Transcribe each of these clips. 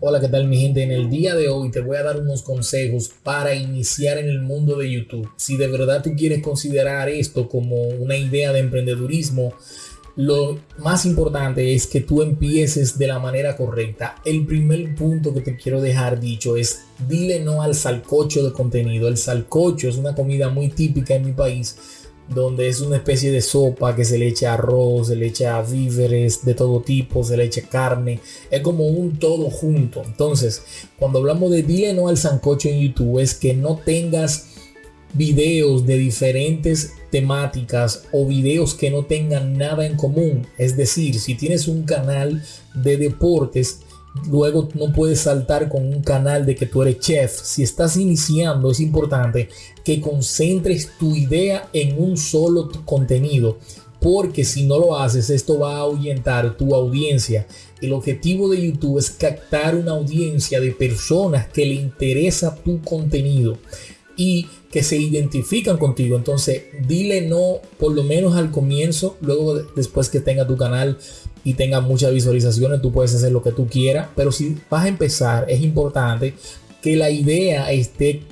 Hola, ¿qué tal mi gente? En el día de hoy te voy a dar unos consejos para iniciar en el mundo de YouTube. Si de verdad tú quieres considerar esto como una idea de emprendedurismo, lo más importante es que tú empieces de la manera correcta. El primer punto que te quiero dejar dicho es dile no al salcocho de contenido. El salcocho es una comida muy típica en mi país donde es una especie de sopa que se le echa arroz, se le echa víveres de todo tipo, se le echa carne, es como un todo junto. Entonces, cuando hablamos de dile no al sancocho en YouTube, es que no tengas videos de diferentes temáticas o videos que no tengan nada en común. Es decir, si tienes un canal de deportes, luego no puedes saltar con un canal de que tú eres chef. Si estás iniciando, es importante que concentres tu idea en un solo contenido. Porque si no lo haces, esto va a ahuyentar tu audiencia. El objetivo de YouTube es captar una audiencia de personas que le interesa tu contenido y que se identifican contigo. Entonces, dile no por lo menos al comienzo, luego después que tenga tu canal y tenga muchas visualizaciones, tú puedes hacer lo que tú quieras, pero si vas a empezar, es importante que la idea esté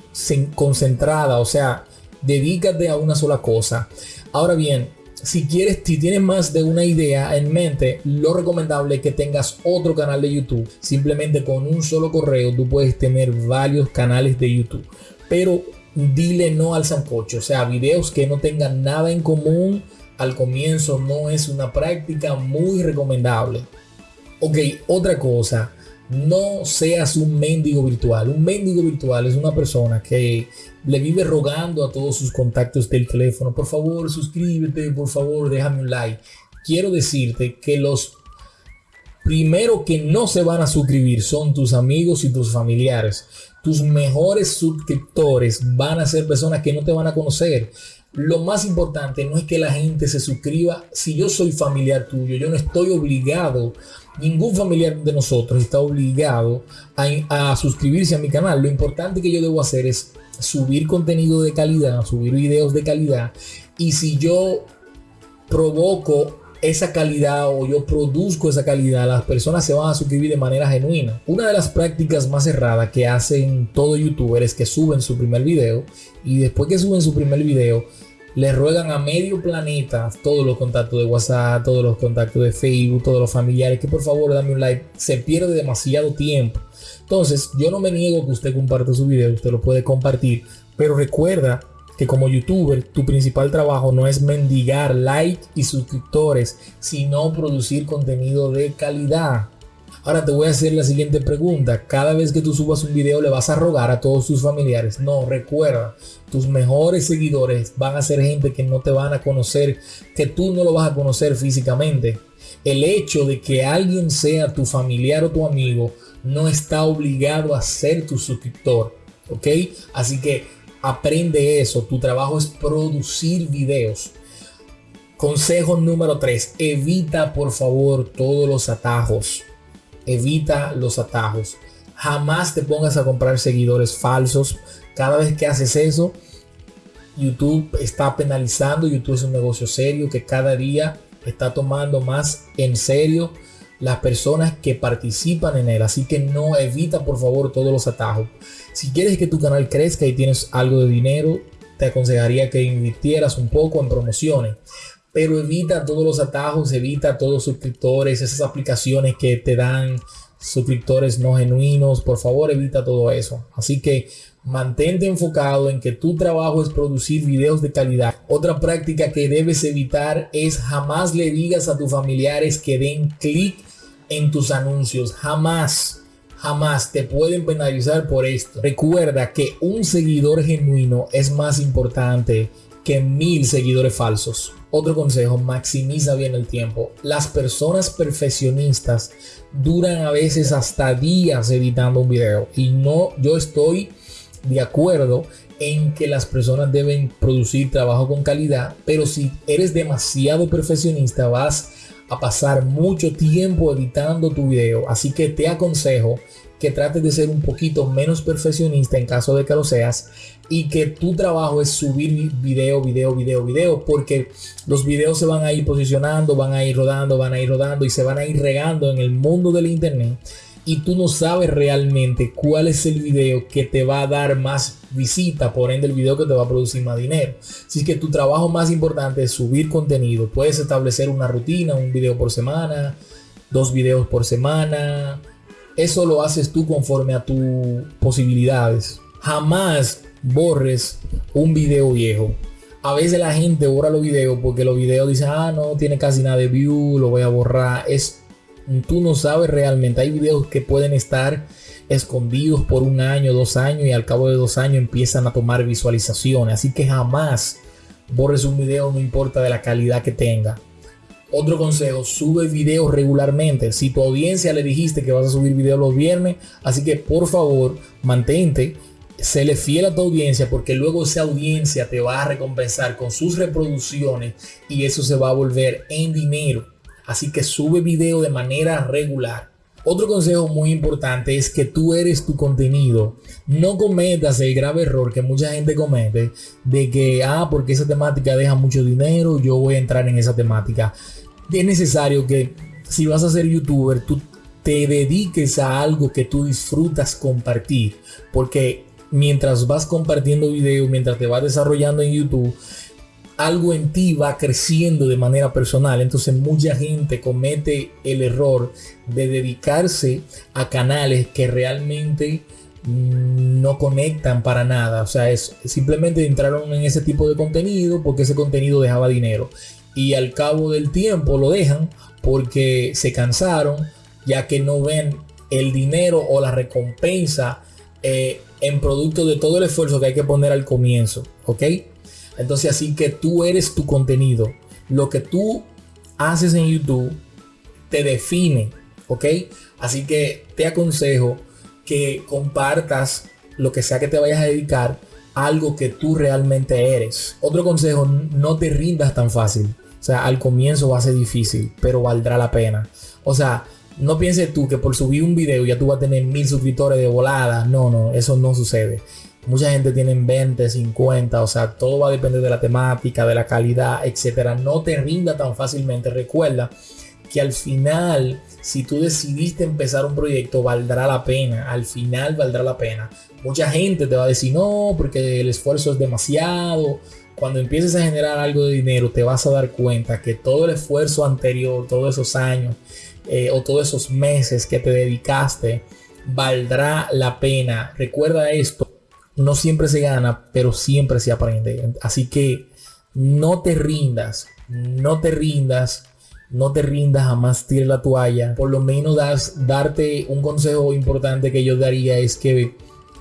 concentrada, o sea, dedícate a una sola cosa. Ahora bien, si quieres, si tienes más de una idea en mente, lo recomendable es que tengas otro canal de YouTube. Simplemente con un solo correo tú puedes tener varios canales de YouTube. Pero dile no al sancocho, o sea, videos que no tengan nada en común al comienzo no es una práctica muy recomendable. Ok, otra cosa, no seas un mendigo virtual. Un mendigo virtual es una persona que le vive rogando a todos sus contactos del teléfono, por favor suscríbete, por favor déjame un like. Quiero decirte que los primero que no se van a suscribir son tus amigos y tus familiares. Tus mejores suscriptores van a ser personas que no te van a conocer. Lo más importante no es que la gente se suscriba. Si yo soy familiar tuyo, yo no estoy obligado, ningún familiar de nosotros está obligado a, suscribirse a mi canal. Lo importante que yo debo hacer es subir contenido de calidad, subir videos de calidad. Y si yo provoco esa calidad o yo produzco esa calidad, las personas se van a suscribir de manera genuina. Una de las prácticas más erradas que hacen todo youtuber es que suben su primer video y después que suben su primer video le ruegan a medio planeta todos los contactos de WhatsApp, todos los contactos de Facebook, todos los familiares que por favor dame un like. Se pierde demasiado tiempo. Entonces, yo no me niego que usted comparte su video, usted lo puede compartir, pero recuerda que como youtuber tu principal trabajo no es mendigar like y suscriptores, sino producir contenido de calidad. Ahora te voy a hacer la siguiente pregunta. Cada vez que tú subas un video le vas a rogar a todos tus familiares. No, recuerda, tus mejores seguidores van a ser gente que no te van a conocer, que tú no lo vas a conocer físicamente. El hecho de que alguien sea tu familiar o tu amigo no está obligado a ser tu suscriptor. ¿Ok? Así que aprende eso. Tu trabajo es producir videos. Consejo número 3. Evita por favor todos los atajos evita los atajos. Jamás te pongas a comprar seguidores falsos. Cada vez que haces eso, YouTube está penalizando. YouTube es un negocio serio que cada día está tomando más en serio las personas que participan en él. Así que no evita por favor todos los atajos. Si quieres que tu canal crezca y tienes algo de dinero, te aconsejaría que invirtieras un poco en promociones pero evita todos los atajos, evita todos los suscriptores, esas aplicaciones que te dan suscriptores no genuinos, por favor evita todo eso. Así que mantente enfocado en que tu trabajo es producir videos de calidad. Otra práctica que debes evitar es jamás le digas a tus familiares que den clic en tus anuncios, jamás. Jamás te pueden penalizar por esto. Recuerda que un seguidor genuino es más importante que mil seguidores falsos. Otro consejo, maximiza bien el tiempo. Las personas perfeccionistas duran a veces hasta días editando un video y no, yo estoy de acuerdo en que las personas deben producir trabajo con calidad, pero si eres demasiado perfeccionista vas a pasar mucho tiempo editando tu video. Así que te aconsejo que trates de ser un poquito menos perfeccionista en caso de que lo seas y que tu trabajo es subir video, video, video, video, porque los videos se van a ir posicionando, van a ir rodando, van a ir rodando y se van a ir regando en el mundo del internet y tú no sabes realmente cuál es el video que te va a dar más visita, por ende el video que te va a producir más dinero. Así que tu trabajo más importante es subir contenido. Puedes establecer una rutina, un video por semana, dos videos por semana. Eso lo haces tú conforme a tus posibilidades. Jamás borres un video viejo. A veces la gente borra los videos porque los videos dicen, ah, no tiene casi nada de view, lo voy a borrar. Es, tú no sabes realmente. Hay videos que pueden estar escondidos por un año, dos años y al cabo de dos años empiezan a tomar visualizaciones. Así que jamás borres un video, no importa de la calidad que tenga. Otro consejo, sube videos regularmente. Si tu audiencia le dijiste que vas a subir videos los viernes, así que por favor mantente, séle fiel a tu audiencia porque luego esa audiencia te va a recompensar con sus reproducciones y eso se va a volver en dinero. Así que sube video de manera regular. Otro consejo muy importante es que tú eres tu contenido. No cometas el grave error que mucha gente comete de que, ah, porque esa temática deja mucho dinero, yo voy a entrar en esa temática. Es necesario que si vas a ser youtuber, tú te dediques a algo que tú disfrutas compartir. Porque mientras vas compartiendo videos, mientras te vas desarrollando en YouTube, algo en ti va creciendo de manera personal. Entonces mucha gente comete el error de dedicarse a canales que realmente mm, no conectan para nada. O sea, es simplemente entraron en ese tipo de contenido porque ese contenido dejaba dinero. Y al cabo del tiempo lo dejan porque se cansaron, ya que no ven el dinero o la recompensa eh, en producto de todo el esfuerzo que hay que poner al comienzo. ¿Ok? Entonces así que tú eres tu contenido. Lo que tú haces en YouTube te define, ¿ok? Así que te aconsejo que compartas lo que sea que te vayas a dedicar, algo que tú realmente eres. Otro consejo, no te rindas tan fácil. O sea, al comienzo va a ser difícil, pero valdrá la pena. O sea, no pienses tú que por subir un video ya tú vas a tener mil suscriptores de volada. No, no, eso no sucede. Mucha gente tiene 20, 50, o sea, todo va a depender de la temática, de la calidad, etcétera. No te rinda tan fácilmente. Recuerda que al final, si tú decidiste empezar un proyecto, valdrá la pena. Al final valdrá la pena. Mucha gente te va a decir, no, porque el esfuerzo es demasiado. Cuando empieces a generar algo de dinero, te vas a dar cuenta que todo el esfuerzo anterior, todos esos años eh, o todos esos meses que te dedicaste, valdrá la pena. Recuerda esto no siempre se gana, pero siempre se aprende. Así que no te rindas, no te rindas, no te rindas, jamás tires la toalla. Por lo menos das, darte un consejo importante que yo daría es que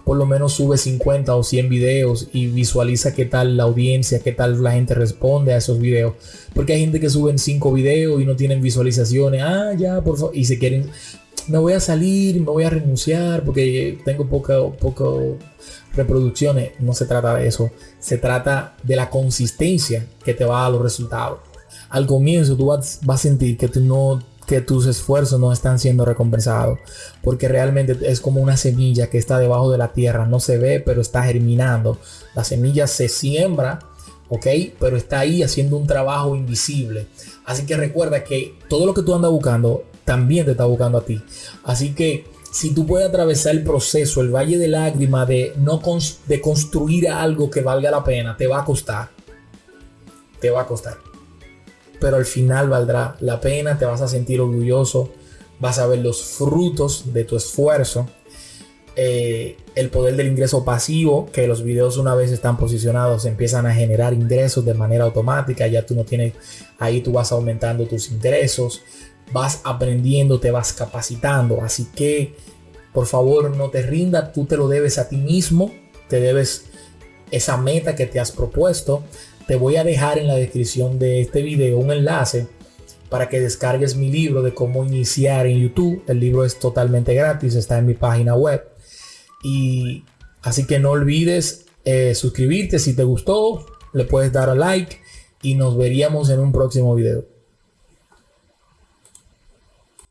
por lo menos sube 50 o 100 videos y visualiza qué tal la audiencia, qué tal la gente responde a esos videos. Porque hay gente que suben 5 videos y no tienen visualizaciones. Ah, ya, por favor. Y se quieren, me voy a salir, me voy a renunciar porque tengo poco, reproducciones. No se trata de eso. Se trata de la consistencia que te va a dar los resultados. Al comienzo tú vas, a sentir que, no, que tus esfuerzos no están siendo recompensados. Porque realmente es como una semilla que está debajo de la tierra. No se ve, pero está germinando. La semilla se siembra. ¿ok? Pero está ahí haciendo un trabajo invisible. Así que recuerda que todo lo que tú andas buscando también te está buscando a ti. Así que si tú puedes atravesar el proceso, el valle de lágrimas de no de construir algo que valga la pena, te va a costar. Te va a costar. Pero al final valdrá la pena, te vas a sentir orgulloso, vas a ver los frutos de tu esfuerzo. Eh, el poder del ingreso pasivo, que los videos una vez están posicionados empiezan a generar ingresos de manera automática, ya tú no tienes, ahí tú vas aumentando tus ingresos, vas aprendiendo, te vas capacitando. Así que, por favor, no te rindas, tú te lo debes a ti mismo, te debes esa meta que te has propuesto. Te voy a dejar en la descripción de este video un enlace para que descargues mi libro de cómo iniciar en YouTube. El libro es totalmente gratis, está en mi página web. Y así que no olvides eh, suscribirte si te gustó, le puedes dar a like y nos veríamos en un próximo video.